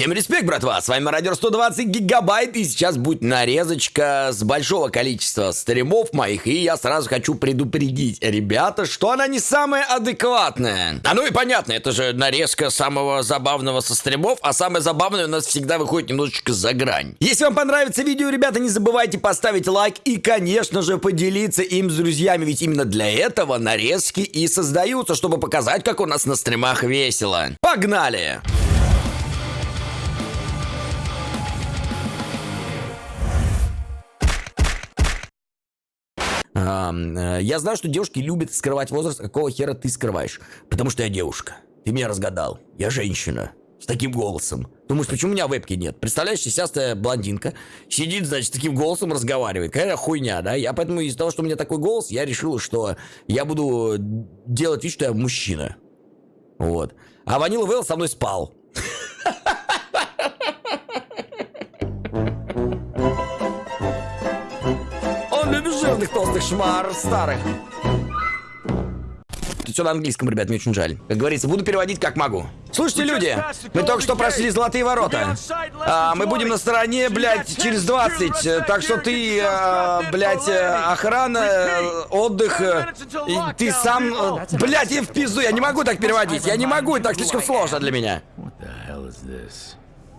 Всем респект, братва! С вами Радио 120 гигабайт, и сейчас будет нарезочка с большого количества стримов моих, и я сразу хочу предупредить, ребята, что она не самая адекватная. А ну и понятно, это же нарезка самого забавного со стримов, а самое забавное у нас всегда выходит немножечко за грань. Если вам понравится видео, ребята, не забывайте поставить лайк и, конечно же, поделиться им с друзьями, ведь именно для этого нарезки и создаются, чтобы показать, как у нас на стримах весело. Погнали! Э, я знаю, что девушки любят скрывать возраст. Какого хера ты скрываешь? Потому что я девушка. Ты меня разгадал. Я женщина. С таким голосом. Думаешь, почему у меня вебки нет? Представляешь, сисястая блондинка сидит, значит, таким голосом разговаривает. Какая хуйня, да? Я поэтому из-за того, что у меня такой голос, я решил, что я буду делать вид, что я мужчина. Вот. А Ванила Вэлл со мной спал. толстых шмар старых. Тут все на английском, ребят, мне очень жаль. Как говорится, буду переводить как могу. Слушайте, люди, мы только что прошли золотые ворота. А, мы будем на стороне, блядь, через 20. Так что ты, а, блядь, охрана, отдых, и ты сам... Блядь, я в пизду, я не могу так переводить. Я не могу, так слишком сложно для меня.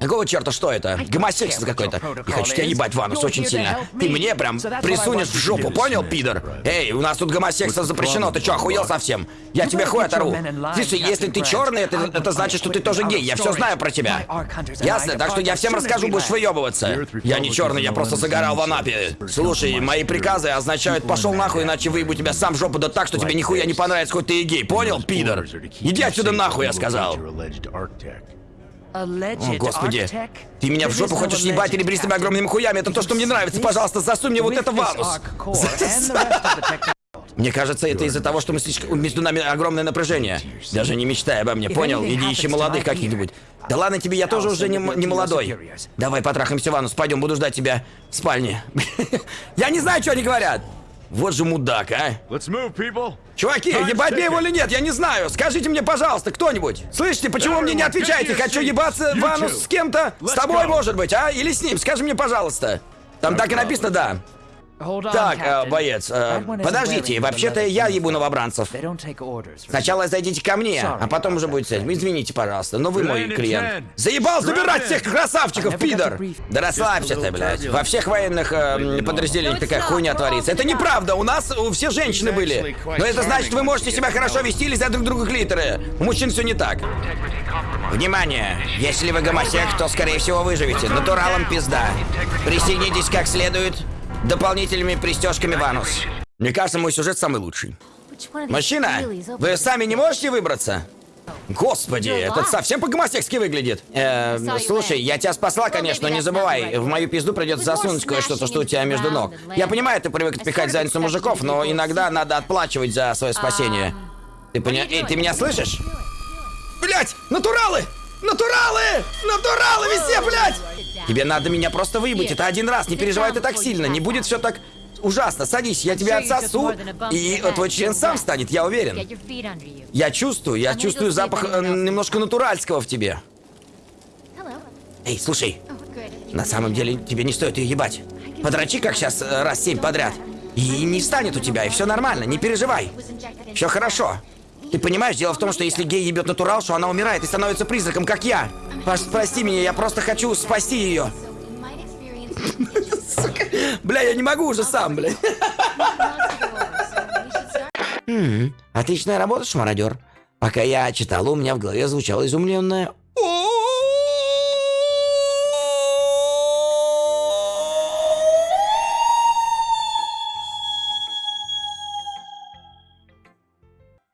Какого черта, что это? Гомосексуал какой-то. Я хочу тебя ебать, Ванус, очень сильно. Ты мне прям присунешь в жопу, понял, пидор? Эй, у нас тут гомосексуал запрещено, ты что, охуел совсем? Я тебе хуй оторву. Слушай, если ты черный, это, это значит, что ты тоже гей. Я все знаю про тебя. Ясно? Так что я всем расскажу, будешь выебываться. Я не черный, я просто загорал в Анапе. Слушай, мои приказы означают пошел нахуй, иначе выебу тебя сам в жопу да так, что тебе нихуя не понравится, хоть ты и гей. Понял, пидор? Иди отсюда нахуй, я сказал. О, господи. Ты меня в жопу хочешь ебать ребристыми огромными хуями. Это то, что мне нравится. Пожалуйста, засунь мне вот это в анус. Мне кажется, это из-за того, что мы слишком... между нами огромное напряжение. Даже не мечтай обо мне, понял? Иди ищи молодых каких-нибудь. Да ладно тебе, я тоже уже не, не молодой. Давай потрахаемся, Ванус, пойдем, буду ждать тебя в спальне. Я не знаю, что они говорят. Вот же мудак, а. Move, Чуваки, ебать мне его или нет, я не знаю. Скажите мне, пожалуйста, кто-нибудь. Слышите, почему вы мне не отвечаете? Хочу ебаться Ванус с кем-то? С тобой, может быть, а? Или с ним? Скажи мне, пожалуйста. Там так и написано «да». Так, э, боец, э, подождите, вообще-то я ебу новобранцев. Сначала зайдите ко мне, а потом уже будет с этим. Извините, пожалуйста, но вы мой клиент. Заебал забирать всех красавчиков, пидор! Да расслабься ты, блядь. Во всех военных э, подразделениях такая хуйня творится. Это неправда, у нас у все женщины были. Но это значит, вы можете себя хорошо вести или за друг друга клиторы. У мужчин все не так. Внимание! Если вы гомосек, то, скорее всего, выживете. Натуралом пизда. Присоединитесь как следует дополнительными пристежками Ванус. Мне кажется, мой сюжет самый лучший. Мужчина, вы сами не можете выбраться? Господи, этот совсем по-гомосекски выглядит. Э, слушай, я тебя спасла, конечно, но не забывай, в мою пизду придется засунуть кое-что, что у тебя между ног. Я понимаю, ты привык отпихать задницу мужиков, но иногда надо отплачивать за свое спасение. Ты поня... Эй, ты меня слышишь? Блять, натуралы! Натуралы! Натуралы везде, блядь! Тебе надо меня просто выебать. Это один раз. Не переживай ты так сильно. Не будет все так ужасно. Садись, я тебя отсосу, и твой член сам станет, я уверен. Я чувствую, я чувствую запах э, немножко натуральского в тебе. Эй, слушай, на самом деле тебе не стоит ее ебать. Подрачи, как сейчас, э, раз семь подряд. И не встанет у тебя, и все нормально, не переживай. Все хорошо. Ты понимаешь, дело в том, что если гей ебет натуралшу, она умирает и становится призраком, как я. Паш, прости меня, я просто хочу спасти ее. Бля, я не могу уже сам, бля. Отличная работа, шмародер. Пока я читал, у меня в голове звучало изумленное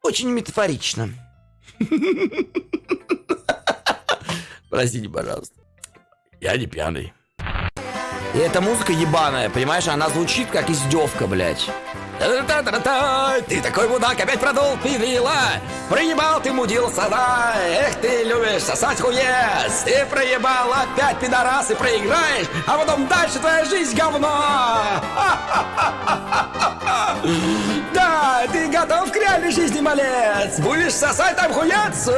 Очень метафорично. Простите, пожалуйста. Я не пьяный. И эта музыка ебаная, понимаешь, она звучит как издевка, блядь. Ты такой мудак, опять продул пивила! Проебал ты, мудил сада! Эх, ты любишь сосать хуец! Ты проебал опять пидорас и проиграешь, а потом дальше твоя жизнь говно! Да, ты готов к реальной жизни, малец! Будешь сосать там хуец?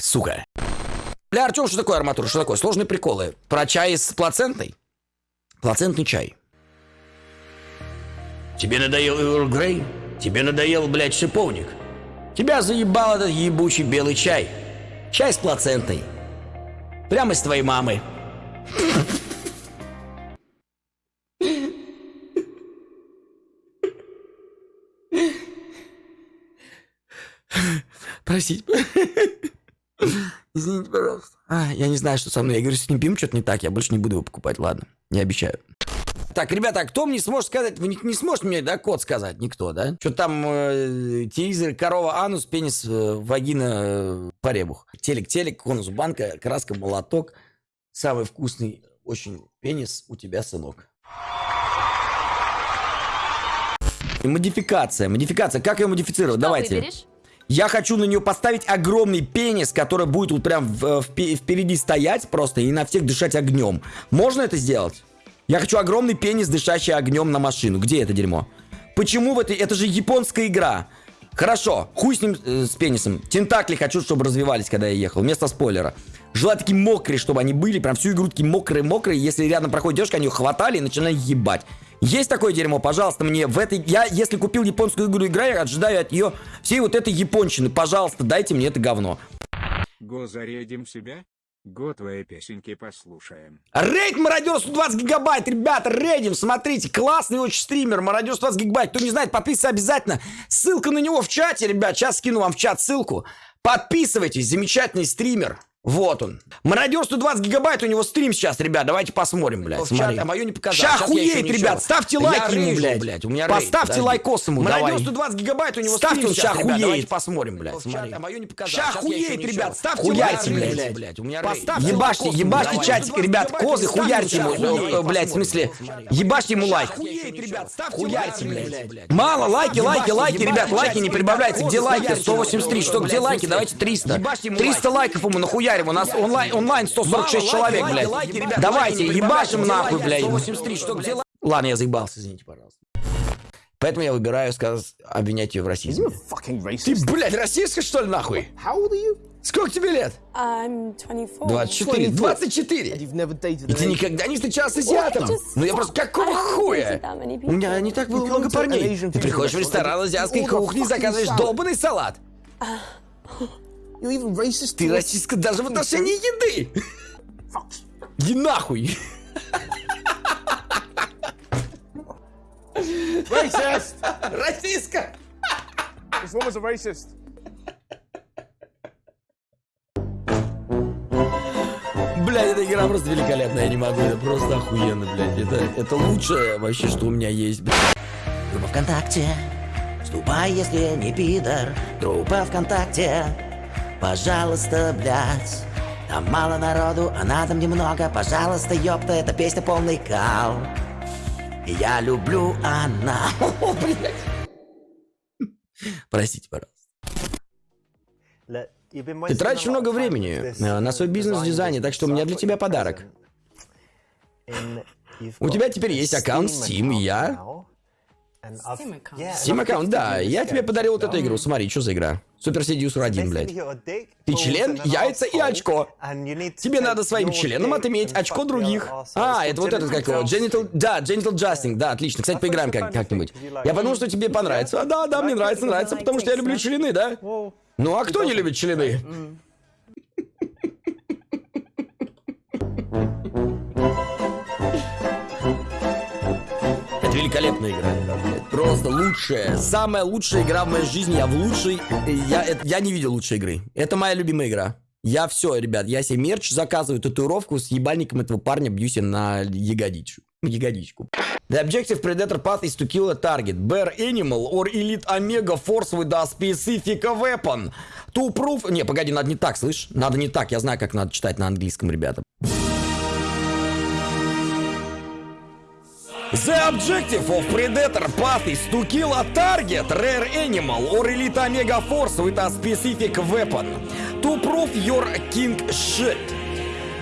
Сука, Бля, Артем, что такое арматура? Что такое? Сложные приколы. Про чай с плацентой? Плацентный чай. Тебе надоел Earl Грей? Тебе надоел, блядь, шиповник? Тебя заебал этот ебучий белый чай. Чай с плацентой. Прямо из твоей мамы. Простите. Извините, пожалуйста. А, я не знаю, что со мной. Я говорю, с ним пьем что-то не так, я больше не буду его покупать, ладно. Не обещаю. Так, ребята, а кто мне сможет сказать? Вы не, не сможете мне, да, код сказать? Никто, да? Что там э, телевизор, корова, анус, пенис, э, вагина, э, поребух. Телек, телек, конус, банка, краска, молоток. Самый вкусный, очень пенис у тебя, сынок. Модификация, модификация. Как ее модифицировать? Что Давайте. выберешь? Я хочу на нее поставить огромный пенис, который будет вот прям в- впе- впереди стоять просто и на всех дышать огнем. Можно это сделать? Я хочу огромный пенис, дышащий огнем на машину. Где это дерьмо? Почему в этой... Это же японская игра. Хорошо, хуй с ним, э, с пенисом. Тентакли хочу, чтобы развивались, когда я ехал, вместо спойлера. Желаю такие мокрые, чтобы они были, прям всю игру такие мокрые-мокрые. Если рядом проходит девушка, они ее хватали и начинали ебать. Есть такое дерьмо, пожалуйста, мне в этой... Я, если купил японскую игру, играю, ожидаю от нее всей вот этой японщины. Пожалуйста, дайте мне это говно. Го зарядим себя? Го твои песенки послушаем. Рейд Мародер 120 гигабайт, ребята, рейдим, смотрите, классный очень стример, Мародер 120 гигабайт, кто не знает, подписывайтесь обязательно, ссылка на него в чате, ребят, сейчас скину вам в чат ссылку, подписывайтесь, замечательный стример, вот он. Мародер 120 гигабайт, у него стрим сейчас, ребят, давайте посмотрим, блядь. В чат, смотри. а моё не показал. Ща я ничего. ребят, ставьте Я лайки ему, рейжу, блядь. блядь, у меня рейд, Поставьте подожди. лайкос ему. Мародер 120 гигабайт, у него Ставьте, стрим он ща ребят, давайте посмотрим, блядь, смотри. а моё не показал. Ща я охуеет, ничего. ребят, ставьте Хуярьте, лайки, блядь. блядь. у меня рейд. Поставьте ебашьте, ебашьте чатик, ребят, козы, хуярьте ему, э, блядь, в смысле, ебашьте ему лайк. Охуеть, ребят, ставьте Хуярьте, блядь. Мало, лайки, лайки, лайки, ребят, лайки не прибавляйте. Где лайки? Хуярьте, 183, что, где лайки? Давайте 300. Ебашьте ему 300 лайков ему нахуярим, у нас онлайн, онлайн 146 Мало, человек, лайки, блядь. лайки, ребят, Давайте, лайки ебашим нахуй, блядь. лайки? 183, что, где? Ладно, я заебался, извините, пожалуйста. Поэтому я выбираю сказать, обвинять ее в расизме. Ты, блядь, расистка, что ли, нахуй? Сколько тебе лет? I'm 24. 24. 24. You've never dated И ты никогда не встречался с азиатом? Ну я просто, какого хуя? У меня не так было много парней. Ты приходишь в ресторан азиатской кухни и заказываешь долбанный салат. You're even racist. Ты расистка даже в отношении еды. Иди нахуй. Racist. Расистка. this woman's a racist. Блядь, эта игра просто великолепная, я не могу, это просто охуенно, блядь. Это, это лучшее вообще, что у меня есть, блядь. Группа ВКонтакте, вступай, если не пидор. Группа ВКонтакте, пожалуйста, блядь. Там мало народу, а надо мне много. Пожалуйста, ёпта, эта песня полный кал. Я люблю она. Простите, пожалуйста. Ты тратишь много времени на свой бизнес в дизайне, так что у меня для тебя подарок. У тебя теперь есть аккаунт Steam, и я... Steam аккаунт, да. Я тебе подарил вот эту игру. Смотри, что за игра? Супер Seducer 1, блядь. Ты член, яйца и очко. Тебе надо своим членом отыметь очко других. А, это вот этот, как его, Genital... Да, Genital Justing, да, отлично. Кстати, поиграем как- как-нибудь. Я подумал, что тебе понравится. А, да, да, мне нравится, нравится, потому что я люблю члены, да? Ну, а кто не любит члены? Великолепная игра. Просто лучшая, самая лучшая игра в моей жизни. Я в лучшей... Я, я не видел лучшей игры. Это моя любимая игра. Я все, ребят, я себе мерч заказываю, татуировку с ебальником этого парня бью себе на ягодичку. Ягодичку. The objective predator path is to kill a target, bear animal or elite omega force with a specific weapon. To prove... Не, погоди, надо не так, слышь? Надо не так, я знаю, как надо читать на английском, ребята. The objective of Predator Path is to kill a target, rare animal, or elite Omega Force with a specific weapon. To prove your king shit.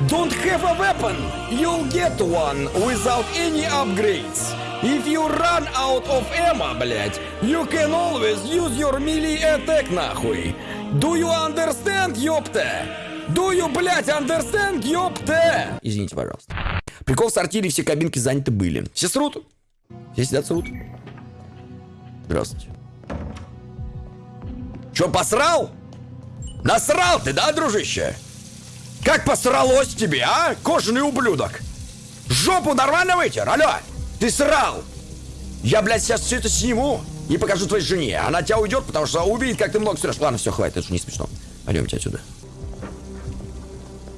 Don't have a weapon, you'll get one without any upgrades. If you run out of ammo, блять, you can always use your melee attack, нахуй. Do you understand, ёпта? Do you, блядь, understand, ёпта? Извините, пожалуйста. Прикол в сортире, все кабинки заняты были. Все срут. Все сидят срут. Здравствуйте. Чё, посрал? Насрал ты, да, дружище? Как посралось тебе, а? Кожаный ублюдок. Жопу нормально вытер, алло? Ты срал. Я, блядь, сейчас все это сниму и покажу твоей жене. Она тебя уйдет, потому что увидит, как ты много срешь. Ладно, все, хватит, это же не смешно. Пойдемте отсюда.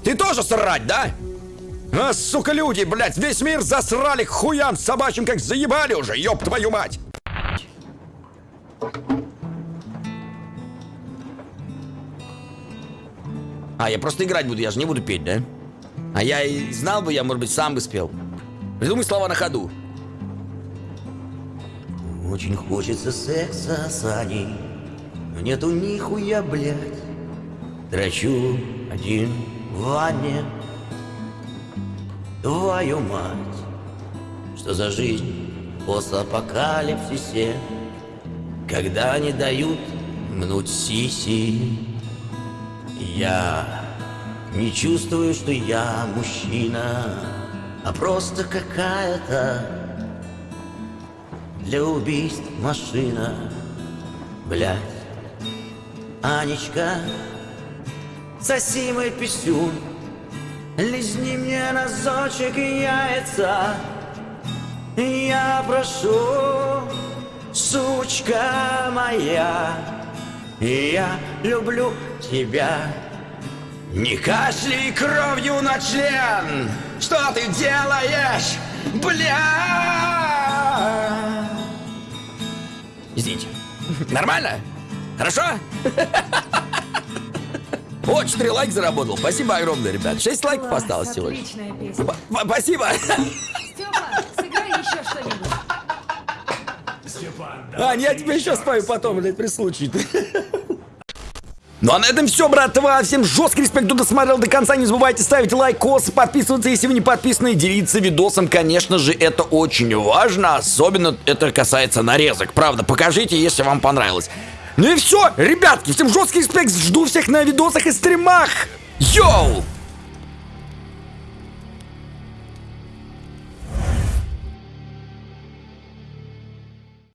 Ты тоже срать, да? А, сука, люди, блядь, весь мир засрали к хуям собачьим, как заебали уже, ёб твою мать. А, я просто играть буду, я же не буду петь, да? А я и знал бы, я, может быть, сам бы спел. Придумай слова на ходу. Очень хочется секса с Аней, но нету нихуя, блядь. Драчу один в ванне. Твою мать, что за жизнь в постапокалипсисе, когда не дают мнуть сиси. Я не чувствую, что я мужчина, а просто какая-то для убийств машина. Блядь, Анечка, соси мой писюн, лизни мне разочек яйца. Я прошу, сучка моя, я люблю тебя. Не кашляй кровью на член! Что ты делаешь, бля? Извините. Нормально? Хорошо? О, 4 лайка заработал. Спасибо огромное, ребят. 6 лайков осталось всего лишь. Отличная песня. П- п- Спасибо. Степа, сыграй еще что-нибудь. А, я тебе еще спою потом, блядь, при случае. Ну а на этом все, братва. Всем жесткий респект, кто досмотрел до конца. Не забывайте ставить лайкос, подписываться, если вы не подписаны, и делиться видосом. Конечно же, это очень важно. Особенно это касается нарезок. Правда, покажите, если вам понравилось. Ну и все, ребятки, всем жесткий респект. Жду всех на видосах и стримах. Йоу!